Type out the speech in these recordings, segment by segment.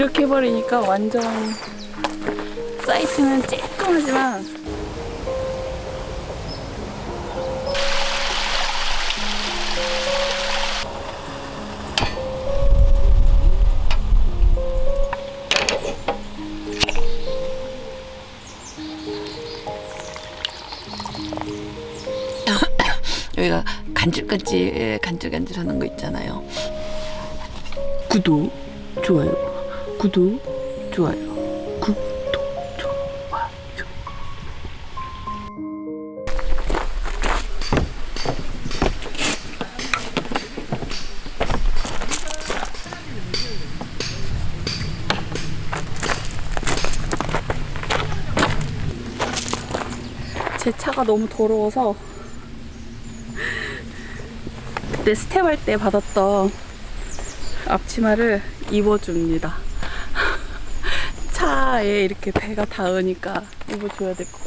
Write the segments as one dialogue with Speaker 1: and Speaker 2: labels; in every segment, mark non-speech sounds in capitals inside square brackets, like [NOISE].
Speaker 1: 이렇게 해버리니까 완전 사이트는 쬐끔하지만 [COUGHS]
Speaker 2: 여기가 간질간질 예, 간질간질하는 거 있잖아요.
Speaker 1: 구독, 좋아요, 구독, 좋아요, 구독, 좋아요. 제 차가 너무 더러워서 그때 스텝 할 때 받았던 앞치마를 입어줍니다. 차에 이렇게 배가 닿으니까 입어줘야 될 것 같아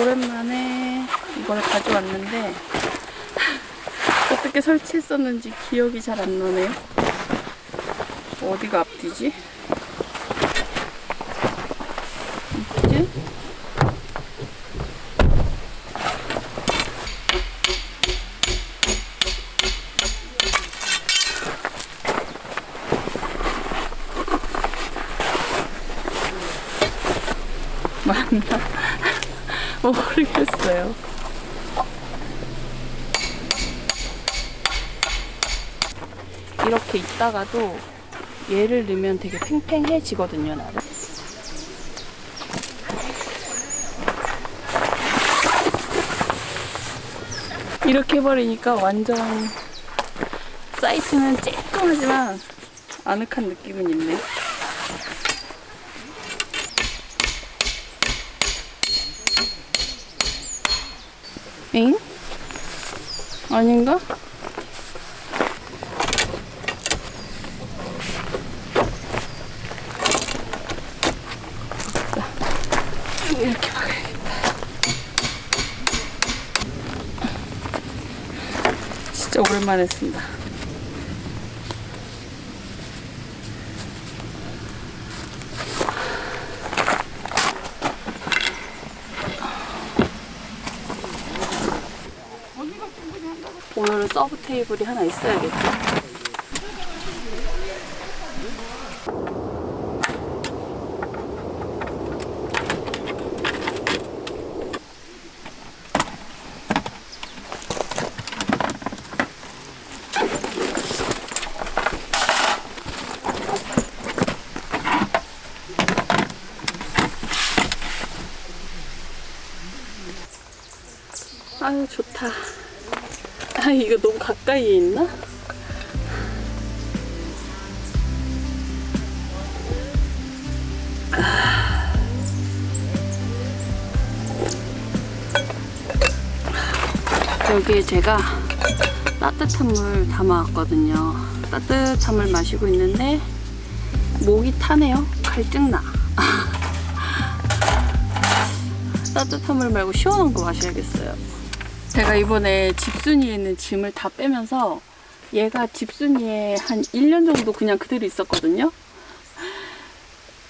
Speaker 1: 오랜만에 이걸 가져왔는데 어떻게 설치했었는지 기억이 잘 안 나네요. 어디가 앞뒤지? 있지? 맞나? 모르겠어요. 이렇게 있다가도 얘를 넣으면 되게 팽팽해지거든요, 나를. 이렇게 해버리니까 완전 사이트는 쬐끔하지만 아늑한 느낌은 있네. 엥? 아닌가? 자, 이렇게 박아야겠다. 진짜 오랜만에 쓴다. 서브 테이블이 하나 있어야겠죠. 아유 좋다. 아 이거 너무 가까이에 있나? 아. 여기에 제가 따뜻한 물 담아왔거든요. 따뜻한 물 마시고 있는데 목이 타네요. 갈증나. [LAUGHS] 따뜻한 물 말고 시원한 거 마셔야겠어요. 자 제가 이번에 집순이에 있는 짐을 다 빼면서 얘가 집순이에 한 1년 정도 그냥 그대로 있었거든요.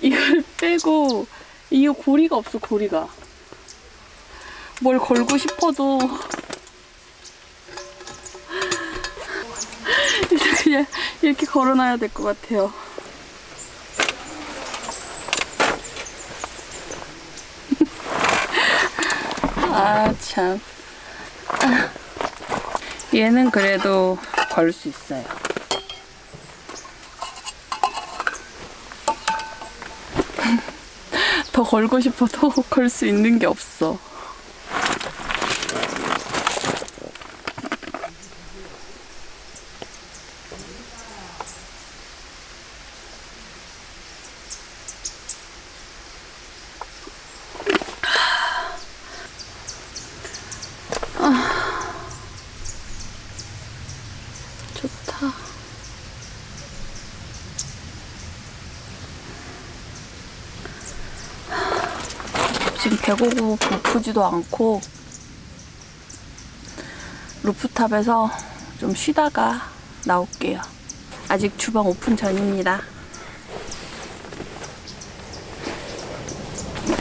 Speaker 1: 이걸 빼고 이거 고리가 없어 고리가. 뭘 걸고 싶어도 이제 그냥 이렇게 걸어놔야 될 것 같아요. [LAUGHS] 아 참. 얘는 그래도 걸 수 있어요. [LAUGHS] 더 걸고 싶어도 [LAUGHS] 걸 수 있는 게 없어. 좋다. 지금 배고고 고프지도 않고 루프탑에서 좀 쉬다가 나올게요. 아직 주방 오픈 전입니다.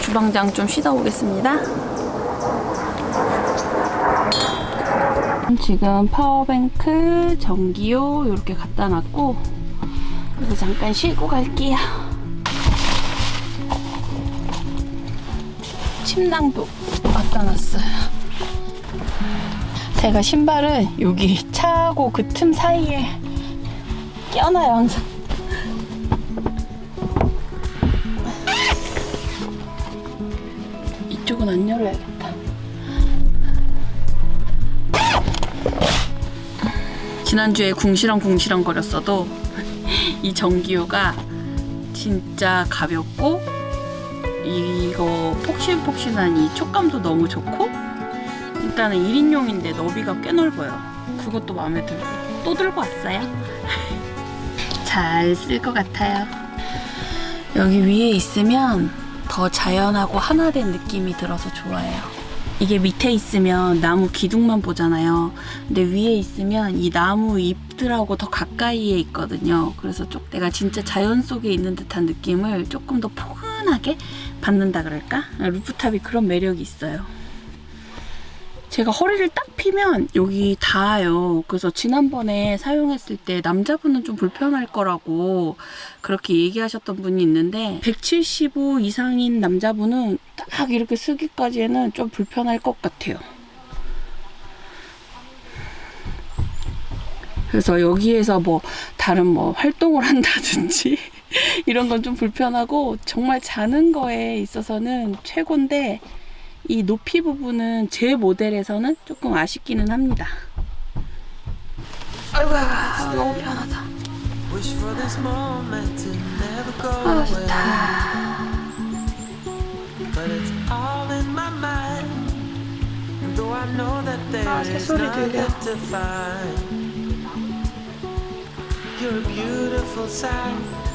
Speaker 1: 주방장 좀 쉬다 오겠습니다. 지금 파워뱅크, 전기요 이렇게 갖다 놨고 그리고 잠깐 쉬고 갈게요. 침낭도 갖다 놨어요. 제가 신발은 여기 차하고 그 틈 사이에 껴놔요 항상. 이쪽은 안 열어야겠다. 지난주에 궁시렁 궁시렁 거렸어도 [LAUGHS] 이 전기요가 진짜 가볍고 이거 폭신폭신한 이 촉감도 너무 좋고 일단은 1인용인데 너비가 꽤 넓어요. 그것도 마음에 들고. 또 들고 왔어요? [LAUGHS] 잘 쓸 것 같아요. 여기 위에 있으면 더 자연하고 하나 된 느낌이 들어서 좋아요. 이게 밑에 있으면 나무 기둥만 보잖아요. 근데 위에 있으면 이 나무 잎들하고 더 가까이에 있거든요. 그래서 쪽 내가 진짜 자연 속에 있는 듯한 느낌을 조금 더 포근 하게 받는다 그럴까? 루프탑이 그런 매력이 있어요. 제가 허리를 딱 피면 여기 닿아요. 그래서 지난번에 사용했을 때 남자분은 좀 불편할 거라고 그렇게 얘기하셨던 분이 있는데 175 이상인 남자분은 딱 이렇게 쓰기까지는 좀 불편할 것 같아요. 그래서 여기에서 뭐 다른 뭐 활동을 한다든지 이런 건 좀 불편하고 정말 자는 거에 있어서는 최고인데 이 높이 부분은 제 모델에서는 조금 아쉽기는 합니다. 아이고 너무 편하다. 아. 좋다. 아, 새소리 들려.
Speaker 3: to find, you're a beautiful sight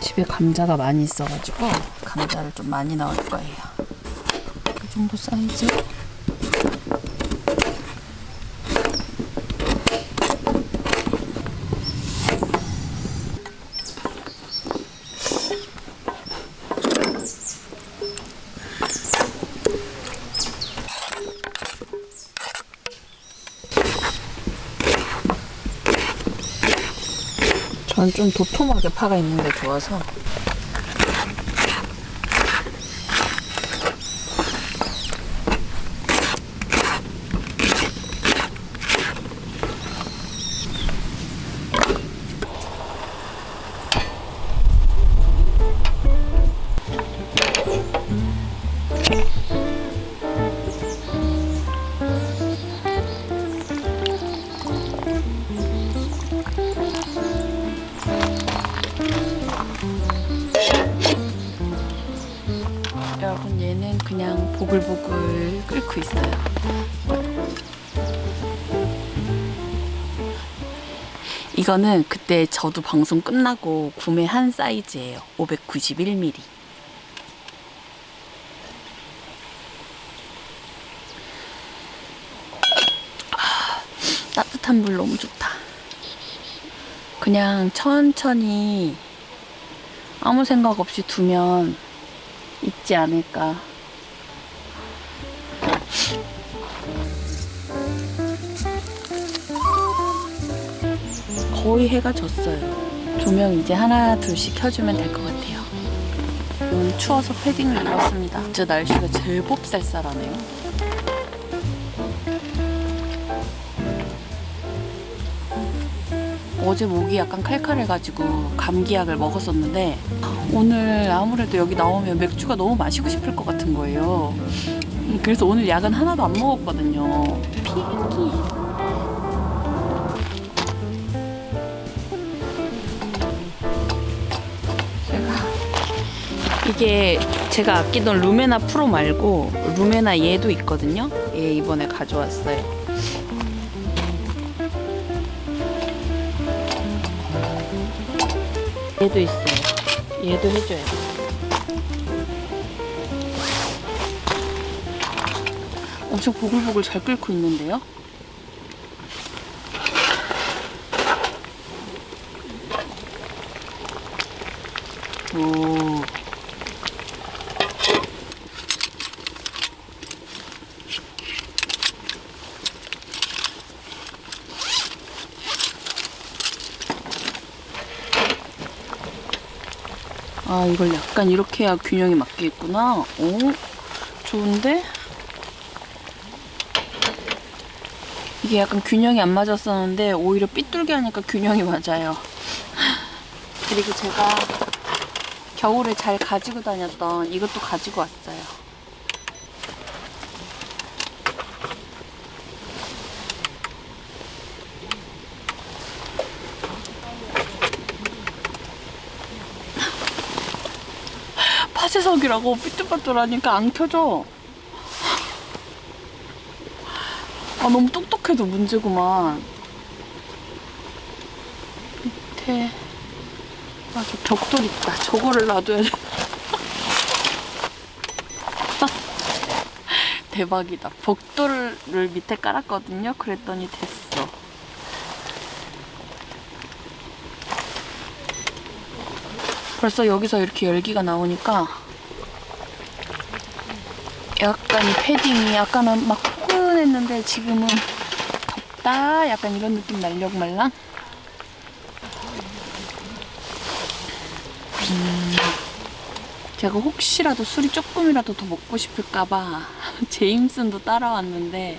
Speaker 1: 집에 감자가 많이 있어가지고 감자를 좀 많이 넣을 거예요. 이 정도 사이즈? 전좀 도톰하게 파가 있는 게 좋아서. 여러 보글보글 끓고 있어요. 이거는 그때 저도 방송 끝나고 구매한 사이즈예요. 591mm 아, 따뜻한 물 너무 좋다. 그냥 천천히 아무 생각 없이 두면 있지 않을까. 거의 해가 졌어요. 조명 이제 하나 둘씩 켜주면 될 것 같아요. 오늘 추워서 패딩을 입었습니다. 진짜 날씨가 제법 쌀쌀하네요. 어제 목이 약간 칼칼해가지고 감기약을 먹었었는데 오늘 아무래도 여기 나오면 맥주가 너무 마시고 싶을 것 같은 거예요. 그래서 오늘 약은 하나도 안 먹었거든요. 피기. 이게 제가 아끼던 루메나 프로 말고 루메나 얘도 있거든요. 얘 이번에 가져왔어요. 얘도 있어요. 얘도 해줘야 돼. 엄청 보글보글 잘 끓고 있는데요? 오. 아, 이걸 약간 이렇게 해야 균형이 맞겠구나. 오, 좋은데? 이게 약간 균형이 안 맞았었는데 오히려 삐뚤게 하니까 균형이 맞아요. [LAUGHS] 그리고 제가 겨울에 잘 가지고 다녔던 이것도 가지고 왔어요. 파쇄석이라고 삐뚤빠뚤하니까 안 켜져. 아 너무 똑똑해도 문제구만. 밑에 아, 저 벽돌 있다. 저거를 놔둬야 돼. [LAUGHS] 대박이다. 벽돌을 밑에 깔았거든요. 그랬더니 됐어. 벌써 여기서 이렇게 열기가 나오니까 약간 이 패딩이 약간은 막 포근했는데 지금은 덥다? 약간 이런 느낌 날려고 말랑 음, 제가 혹시라도 술이 조금이라도 더 먹고 싶을까봐 [LAUGHS] 제임슨도 따라왔는데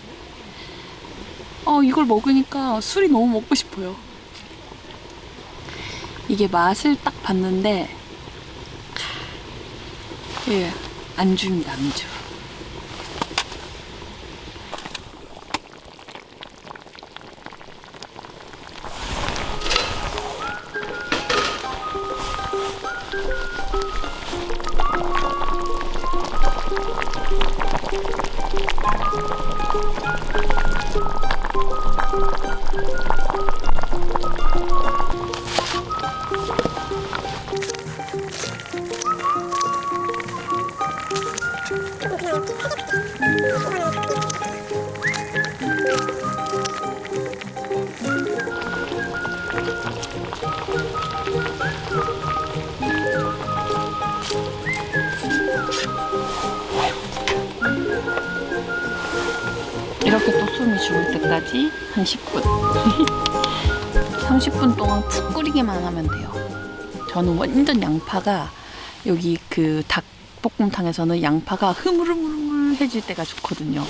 Speaker 1: 어 이걸 먹으니까 술이 너무 먹고 싶어요. 이게 맛을 딱 봤는데 예 안주입니다 안주 저는 완전 양파가 여기 그 닭볶음탕에서는 양파가 흐물흐물해질 때가 좋거든요.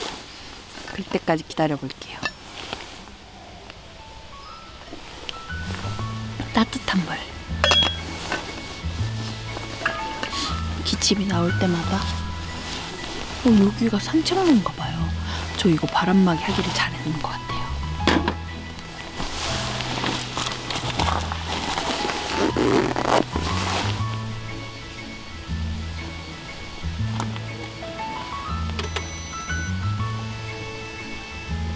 Speaker 1: 그때까지 기다려 볼게요. 따뜻한 물. 기침이 나올 때마다. 어, 여기가 산책로인가 봐요. 저 이거 바람막이 하기를 잘했는 것 같아요.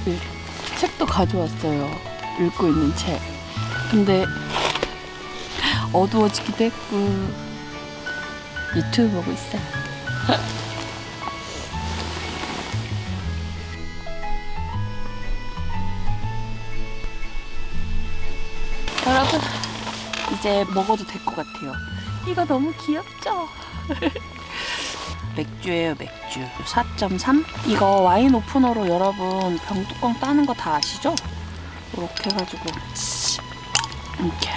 Speaker 1: 네, 책도 가져왔어요. 읽고 있는 책. 근데 어두워지기도 했고 유튜브 보고 있어요. [LAUGHS] 이제 먹어도 될 것 같아요. 이거 너무 귀엽죠? [LAUGHS] 맥주예요, 맥주. 4.3? 이거 와인 오프너로 여러분 병뚜껑 따는 거 다 아시죠? 이렇게 해가지고 이렇게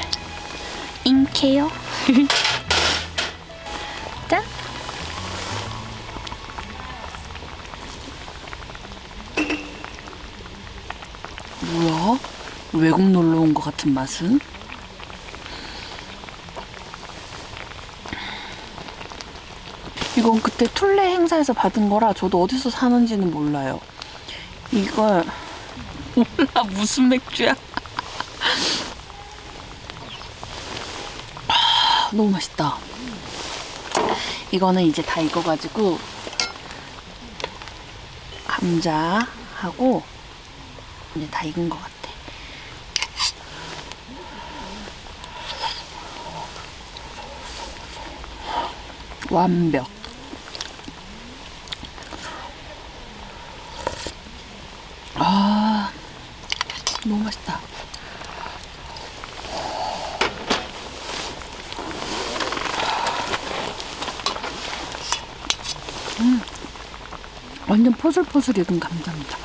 Speaker 1: 인케요. [LAUGHS] 짠. 뭐야? 외국 놀러 온 것 같은 맛은? 이건 그때 툴레 행사에서 받은 거라 저도 어디서 사는지는 몰라요. 이걸 몰라 무슨 맥주야? 아, 너무 맛있다. 이거는 이제 다 익어가지고 감자하고 이제 다 익은 것 같아. 완벽. 아, 너무 맛있다. 음, 완전 포슬포슬 익은 감자입니다.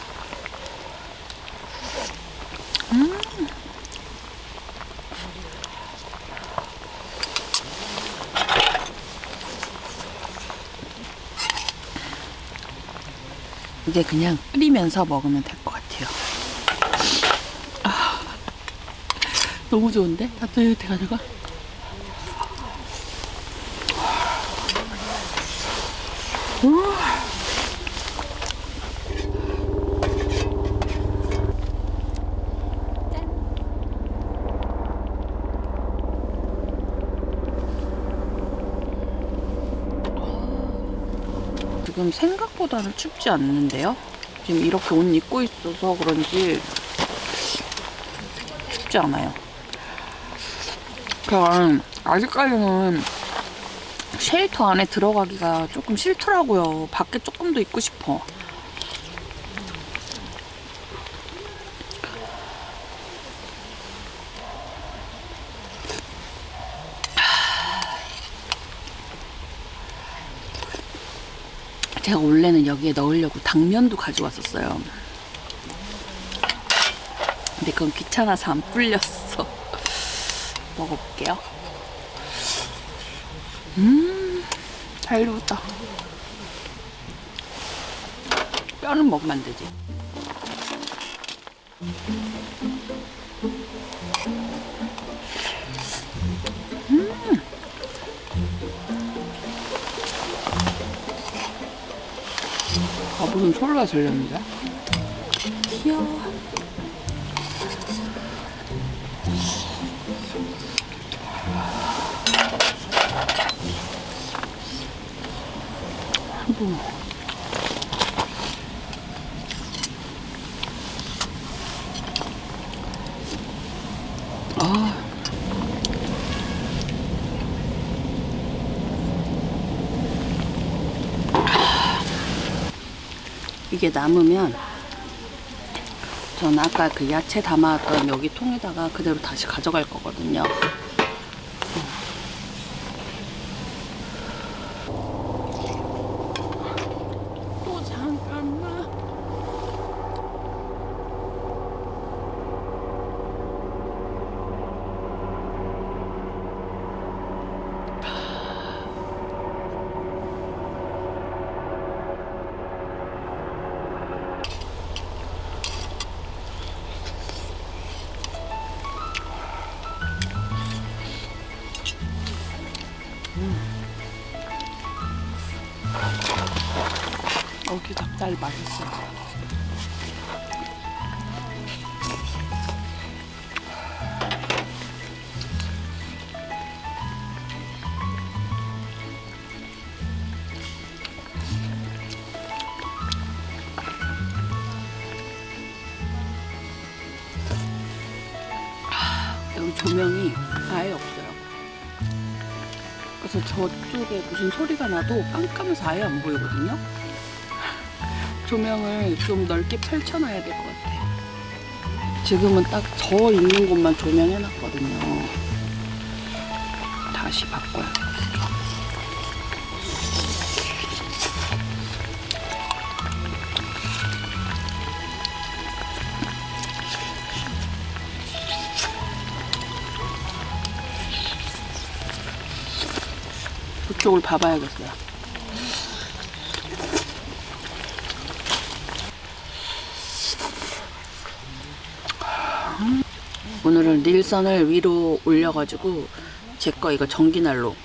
Speaker 1: 이제 그냥 끓이면서 먹으면 될 것 같아요. 아, 너무 좋은데? 따뜻해가지고. 우. 지금 생각보다는 춥지 않는데요? 지금 이렇게 옷 입고 있어서 그런지 춥지 않아요. 그냥 아직까지는 쉘터 안에 들어가기가 조금 싫더라고요. 밖에 조금 더 있고 싶어. 제가 원래는 여기에 넣으려고 당면도 가져왔었어요. 근데 그건 귀찮아서 안 불렸어. [LAUGHS] 먹어볼게요. 음, 잘 익었다. 뼈는 먹으면 안 되지. 밥은 솔라 절렸는데? 귀여워. 아이 이게 남으면 저는 아까 그 야채 담았던 여기 통에다가 그대로 다시 가져갈 거거든요. 여기 닭다리 맛있어. 여 저쪽에 무슨 소리가 나도 깜깜해서 아예 안 보이거든요. 조명을 좀 넓게 펼쳐놔야 될 것 같아요. 지금은 딱 저 있는 곳만 조명해놨거든요. 다시 바꿔야 그쪽을 봐봐야겠어요. 오늘은 닐선을 위로 올려가지고 제 거 이거 전기난로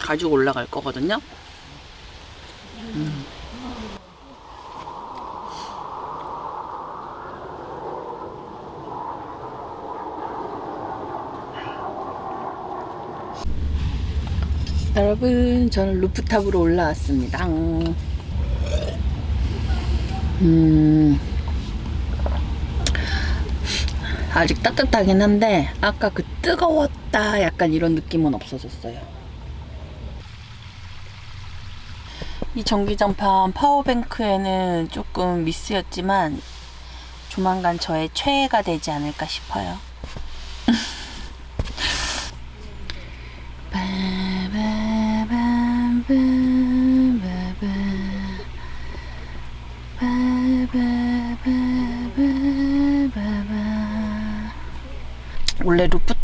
Speaker 1: 가지고 올라갈 거거든요. 음. 여러분, 저는 루프탑으로 올라왔습니다. 음. 아직 따뜻하긴 한데 아까 그 뜨거웠다 약간 이런 느낌은 없어졌어요. 이 전기장판 파워뱅크에는 조금 미스였지만 조만간 저의 최애가 되지 않을까 싶어요.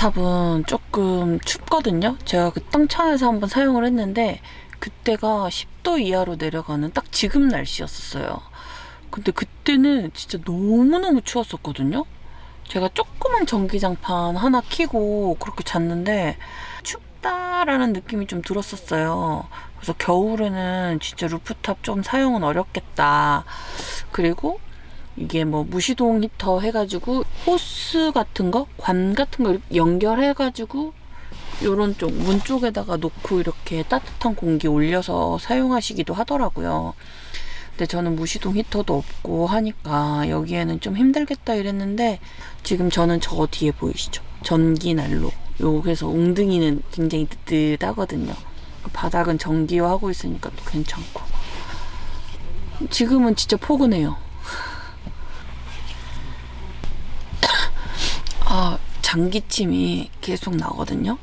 Speaker 1: 루프탑은 조금 춥거든요. 제가 그 땅천에서 한번 사용을 했는데 그때가 10도 이하로 내려가는 딱 지금 날씨였었어요. 근데 그때는 진짜 너무너무 추웠었거든요. 제가 조그만 전기장판 하나 켜고 그렇게 잤는데 춥다라는 느낌이 좀 들었었어요. 그래서 겨울에는 진짜 루프탑 좀 사용은 어렵겠다. 그리고 이게 뭐 무시동 히터 해가지고 호스 같은 거, 관 같은 거 연결해가지고 요런 쪽, 문 쪽에다가 놓고 이렇게 따뜻한 공기 올려서 사용하시기도 하더라고요. 근데 저는 무시동 히터도 없고 하니까 여기에는 좀 힘들겠다 이랬는데 지금 저는 저 뒤에 보이시죠? 전기 난로. 여기서 웅덩이는 굉장히 뜨뜻하거든요. 바닥은 전기화 하고 있으니까 또 괜찮고. 지금은 진짜 포근해요. 아, 장기침이 계속 나거든요.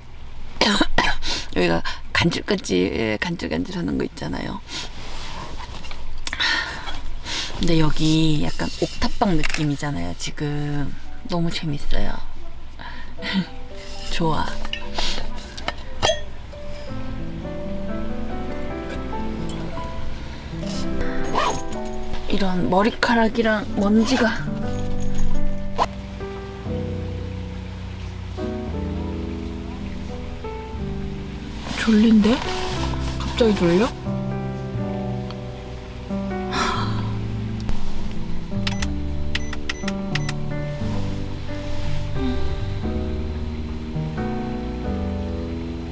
Speaker 1: [COUGHS] 여기가 간질간질, 간질간질 하는 거 있잖아요. 근데 여기 약간 옥탑방 느낌이잖아요, 지금. 너무 재밌어요. [LAUGHS] 좋아. 이런 머리카락이랑 먼지가 졸린데? 갑자기 졸려?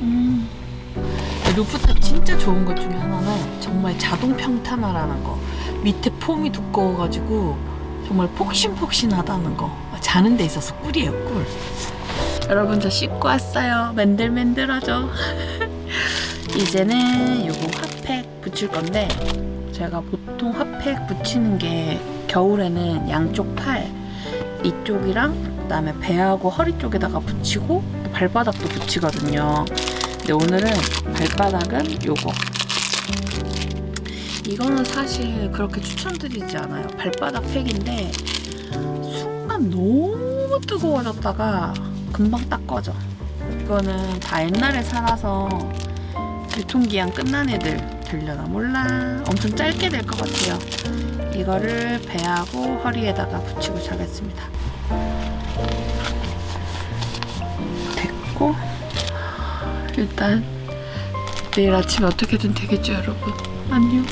Speaker 1: 음. 루프탑 진짜 좋은 것 중에 하나는 정말 자동 평탄화라는 거. 밑에 폼이 두꺼워가지고 정말 폭신폭신하다는 거. 자는 데 있어서 꿀이에요, 꿀. 여러분 저 씻고 왔어요. 맨들맨들하죠. [LAUGHS] 이제는 요거 핫팩 붙일 건데 제가 보통 핫팩 붙이는 게 겨울에는 양쪽 팔 이쪽이랑 그다음에 배하고 허리 쪽에다가 붙이고 또 발바닥도 붙이거든요. 근데 오늘은 발바닥은 요거. 이거는 사실 그렇게 추천드리지 않아요. 발바닥 팩인데 순간 너무 뜨거워졌다가 금방 딱 꺼져. 이거는 다 옛날에 살아서 유통기한 끝난 애들 들려나 몰라. 엄청 짧게 될 것 같아요. 이거를 배하고 허리에다가 붙이고 자겠습니다. 됐고 일단 내일 아침에 어떻게든 되겠죠, 여러분. 안녕,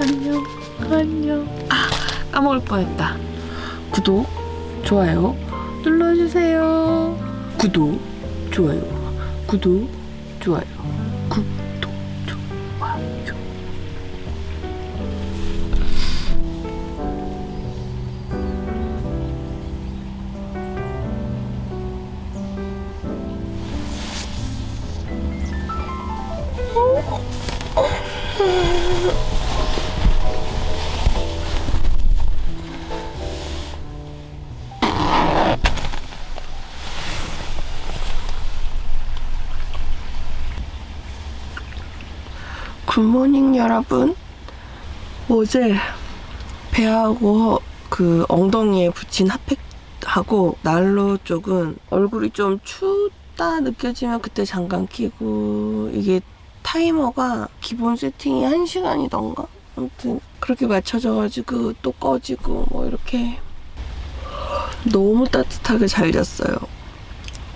Speaker 1: 안녕, 안녕. 아 까먹을 뻔했다. 구독, 좋아요 눌러주세요. 구독, 좋아요, 구독, 좋아요, 구 여러분. 어제 배하고 그 엉덩이에 붙인 핫팩하고 난로 쪽은 얼굴이 좀 춥다 느껴지면 그때 잠깐 키고 이게 타이머가 기본 세팅이 1시간이던가? 아무튼 그렇게 맞춰져가지고 또 꺼지고 뭐 이렇게 너무 따뜻하게 잘 잤어요.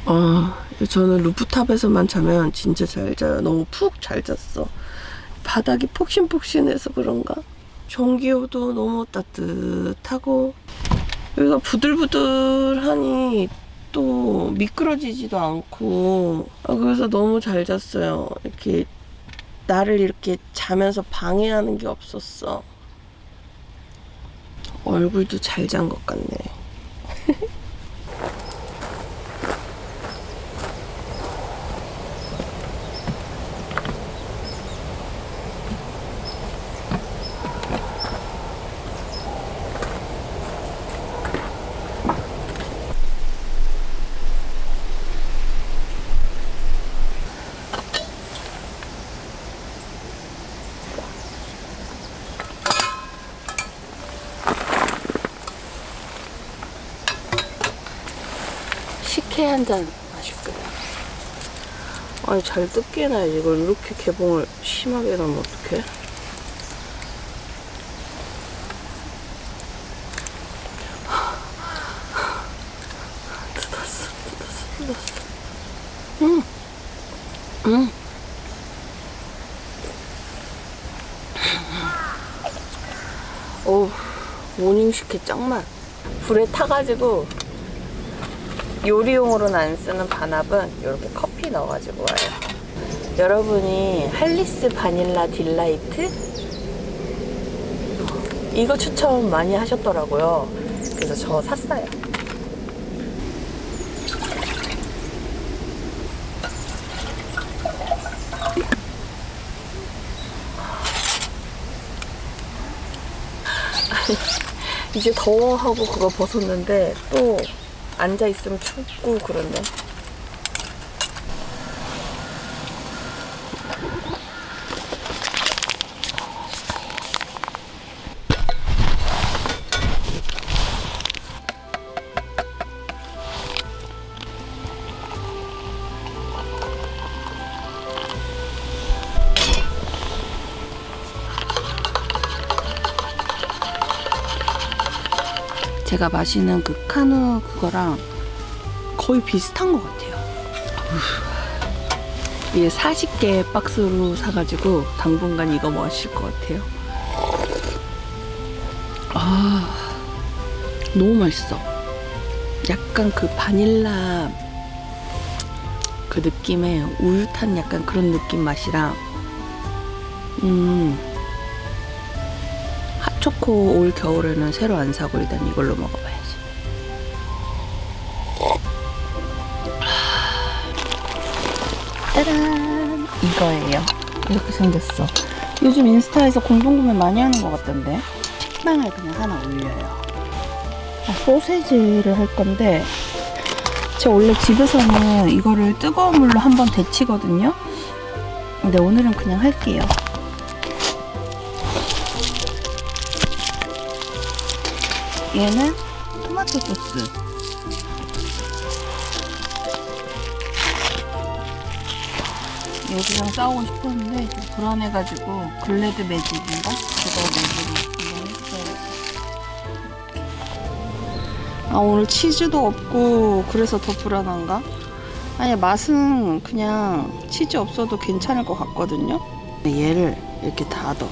Speaker 1: 어, 저는 루프탑에서만 자면 진짜 잘 자요. 너무 푹 잘 잤어. 바닥이 폭신폭신해서 그런가? 전기요도 너무 따뜻하고 여기가 부들부들하니 또 미끄러지지도 않고 아, 그래서 너무 잘 잤어요. 이렇게 나를 이렇게 자면서 방해하는 게 없었어. 얼굴도 잘 잔 것 같네. [LAUGHS] 식혜 한 잔 마실게요. 아니 잘 해놔야지 이걸 이렇게 개봉을 심하게 해놓으면 어떡해? 뜯었어 뜯었어 뜯었어 응 응. 어우 모닝 식혜 짱만 불에 타가지고 요리용으로는 안 쓰는 반합은 이렇게 커피 넣어가지고 와요. 여러분이 할리스 바닐라 딜라이트 이거 추천 많이 하셨더라고요. 그래서 저 샀어요. 이제 더워하고 그거 벗었는데 또 앉아 있으면 춥고 그러네. 제가 마시는 그 카누 그거랑 거의 비슷한 것 같아요. 이게 40개 박스로 사가지고 당분간 이거 마실 것 같아요. 아, 너무 맛있어. 약간 그 바닐라 그 느낌의 우유 탄 약간 그런 느낌 맛이랑, 음, 핫초코 올 겨울에는 새로 안 사고 일단 이걸로 먹어봐야지. 짜란! 이거예요. 이렇게 생겼어. 요즘 인스타에서 공동구매 많이 하는 것 같던데. 식빵을 그냥 하나 올려요. 아, 소세지를 할 건데, 제가 원래 집에서는 이거를 뜨거운 물로 한번 데치거든요. 근데 오늘은 그냥 할게요. 얘는 토마토 소스. 여기랑 싸우고 싶었는데 좀 불안해가지고 글래드 매직인가? 그거 매직을 했어요. 아 오늘 치즈도 없고 그래서 더 불안한가? 아니 맛은 그냥 치즈 없어도 괜찮을 것 같거든요. 얘를 이렇게 닫아.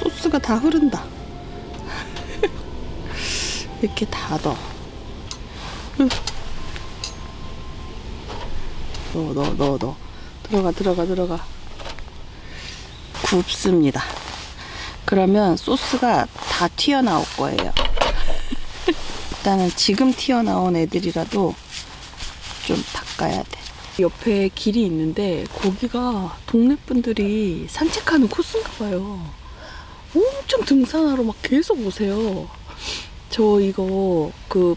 Speaker 1: 소스가 다 흐른다. 이렇게 닫아. 넣어, 넣어, 넣어, 넣어. 들어가, 들어가, 들어가. 굽습니다. 그러면 소스가 다 튀어나올 거예요. [LAUGHS] 일단은 지금 튀어나온 애들이라도 좀 닦아야 돼. 옆에 길이 있는데 거기가 동네 분들이 산책하는 코스인가 봐요. 엄청 등산하러 막 계속 오세요. 저 이거 그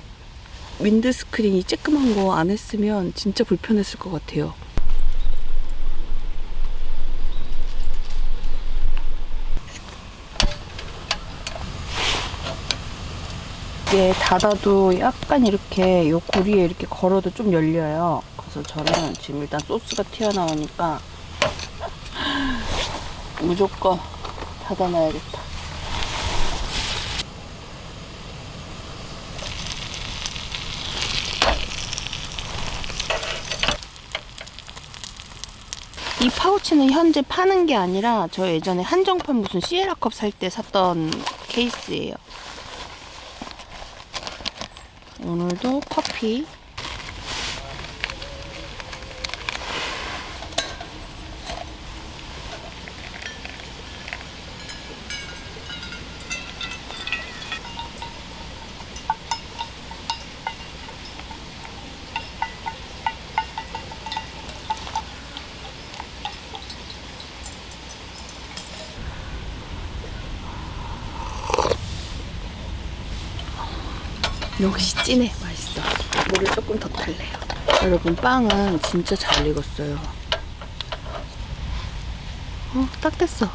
Speaker 1: 윈드스크린이 쬐끄만 거 안 했으면 진짜 불편했을 것 같아요. 이게 닫아도 약간 이렇게 요 고리에 이렇게 걸어도 좀 열려요. 그래서 저는 지금 일단 소스가 튀어나오니까 무조건 닫아놔야겠다. 이 파우치는 현재 파는 게 아니라 저 예전에 한정판 무슨 시에라컵 살 때 샀던 케이스예요. 오늘도 커피. 찐해. 맛있어. 물을 조금 더 탈래요. 여러분 빵은 진짜 잘 익었어요. 어 딱 됐어.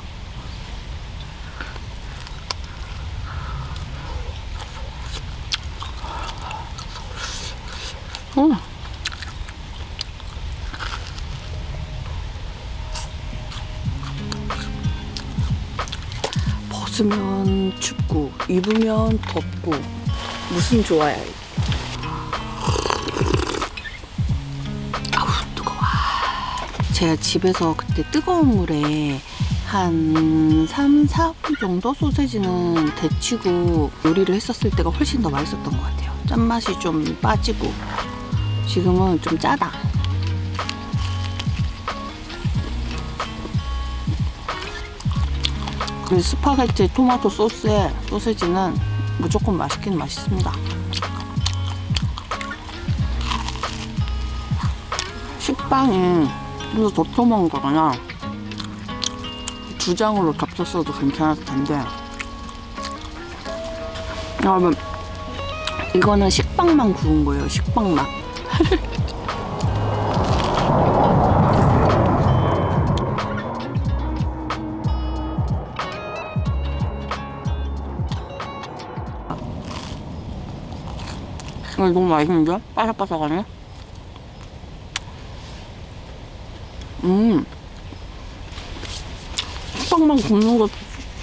Speaker 1: 어. 벗으면 춥고 입으면 덥고 무슨 좋아요 이게. 제가 집에서 그때 뜨거운 물에 한 3, 4분 정도 소세지는 데치고 요리를 했었을 때가 훨씬 더 맛있었던 것 같아요 짠맛이 좀 빠지고 지금은 좀 짜다 그 스파게티 토마토 소스에 소세지는 무조건 맛있긴 맛있습니다. 식빵이 좀더 도톰한 거거나. 두 장으로 겹쳤어도 괜찮을 텐데 여러분 이거는 식빵만 구운 거예요 식빵만. [LAUGHS] 이거 너무 맛있는데? 바삭바삭하네 음 식빵만 굽는 것도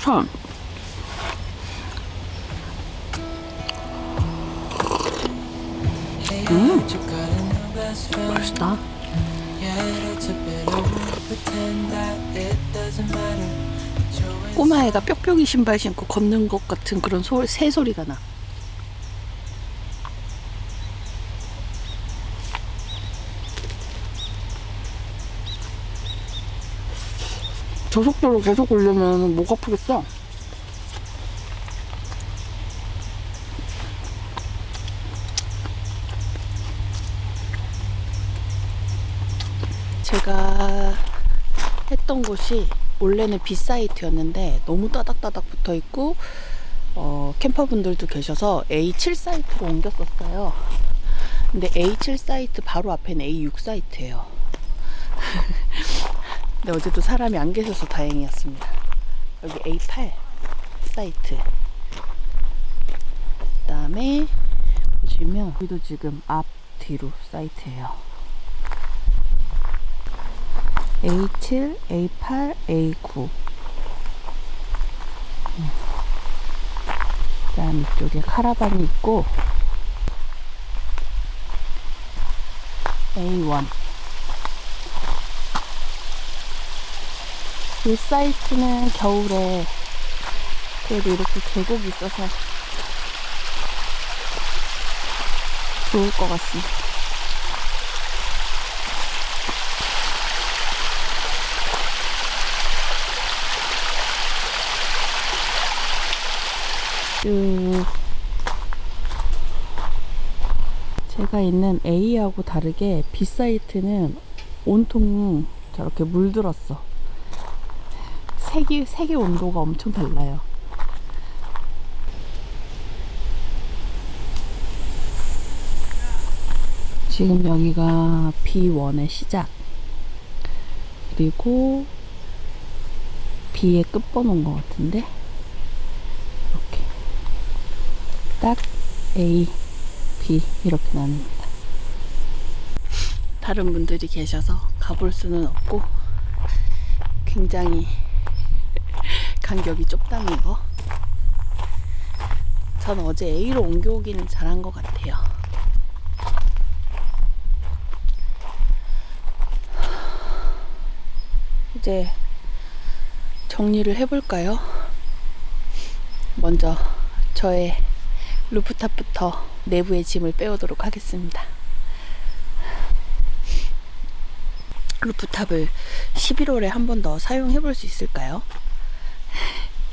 Speaker 1: 참
Speaker 3: 음. 맛있다.
Speaker 1: 꼬마애가 뾱뾱이 신발 신고 걷는 것 같은 그런 소, 새 소리가 나 저 속도로 계속 올려면 목 아프겠어 제가 했던 곳이 원래는 B사이트였는데 너무 따닥따닥 붙어 있고 어, 캠퍼분들도 계셔서 A7 사이트로 옮겼었어요. 근데 A7 사이트 바로 앞에는 A6 사이트예요. [LAUGHS] 근데 어제 도 사람이 안 계셔서 다행이었습니다. 여기 A8 사이트. 그 다음에 보시면 여기도 지금 앞 뒤로 사이트예요. A7, A8, A9. 그 다음 이쪽에 카라반이 있고 A1. 이 사이트는 겨울에 그래도 이렇게 계곡이 있어서 좋을 것 같습니다. 쭉 제가 있는 A하고 다르게 B 사이트는 온통 저렇게 물들었어. 색이 색의 온도가 엄청 달라요. 지금 여기가 B1의 시작. 그리고 B의 끝번호인 것 같은데. 이렇게 딱
Speaker 4: A, B 이렇게 나뉩니다.
Speaker 1: 다른 분들이 계셔서 가볼 수는 없고 굉장히 간격이 좁다는 거. 전 어제 A로 옮겨오기는 잘한 것 같아요. 이제 정리를 해볼까요? 먼저 저의 루프탑부터 내부의 짐을 빼오도록 하겠습니다. 루프탑을 11월에 한 번 더 사용해 볼 수 있을까요?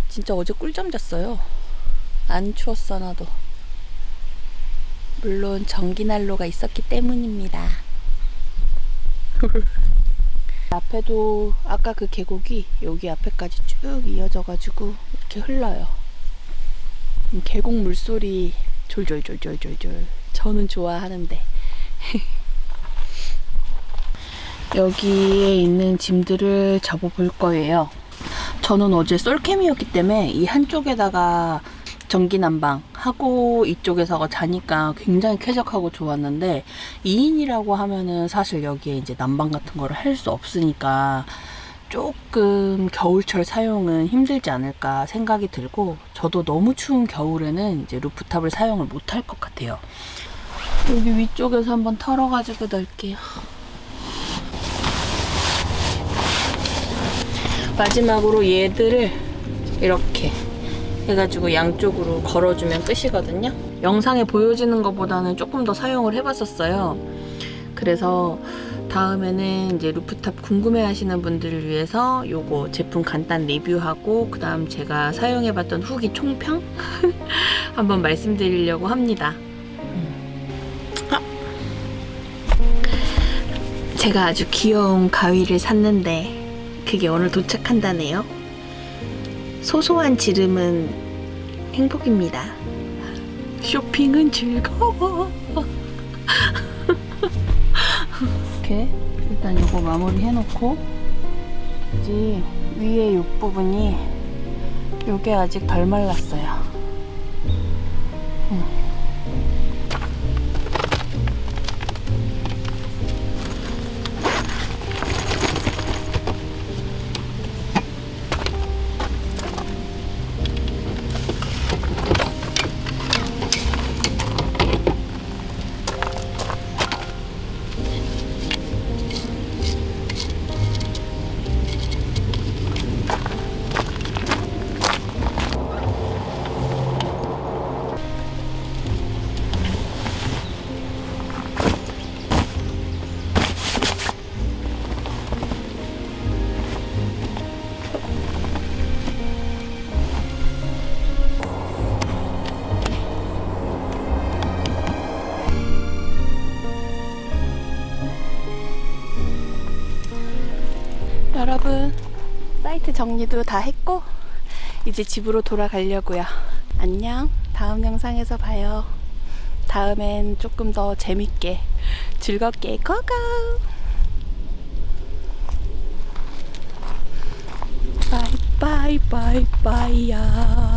Speaker 1: 진짜 어제 꿀잠 잤어요. 안 추웠어 나도. 물론 전기난로가 있었기 때문입니다. [LAUGHS] 앞에도 아까 그 계곡이 여기 앞에까지 쭉 이어져가지고 이렇게 흘러요. 음, 계곡 물소리 졸졸졸졸졸졸 저는 좋아하는데 [LAUGHS] 여기에 있는 짐들을 접어볼 거예요. 저는 어제 솔캠이었기 때문에 이 한쪽에다가 전기 난방 하고 이쪽에서 자니까 굉장히 쾌적하고 좋았는데 2인이라고 하면은 사실 여기에 이제 난방 같은 거를 할 수 없으니까 조금 겨울철 사용은 힘들지 않을까 생각이 들고 저도 너무 추운 겨울에는 이제 루프탑을 사용을 못할 것 같아요. 여기 위쪽에서 한번 털어가지고 넣을게요. 마지막으로 얘들을 이렇게 해가지고 양쪽으로 걸어주면 끝이거든요. 영상에 보여지는 것보다는 조금 더 사용을 해봤었어요. 그래서 다음에는 이제 루프탑 궁금해 하시는 분들을 위해서 요거 제품 간단 리뷰하고 그 다음 제가 사용해봤던 후기 총평 [LAUGHS] 한번 말씀드리려고 합니다. 아. 제가 아주 귀여운 가위를 샀는데 그게 오늘 도착한다네요. 소소한 지름은 행복입니다. 쇼핑은 즐거워.
Speaker 4: 이렇게 일단 이거 마무리 해놓고 이제 위에 이 부분이 요게 아직 덜 말랐어요. 음.
Speaker 1: 정리도 다 했고 이제 집으로 돌아가려고요. 안녕. 다음 영상에서 봐요. 다음엔 조금 더 재밌게 즐겁게 go go. bye bye bye bye야.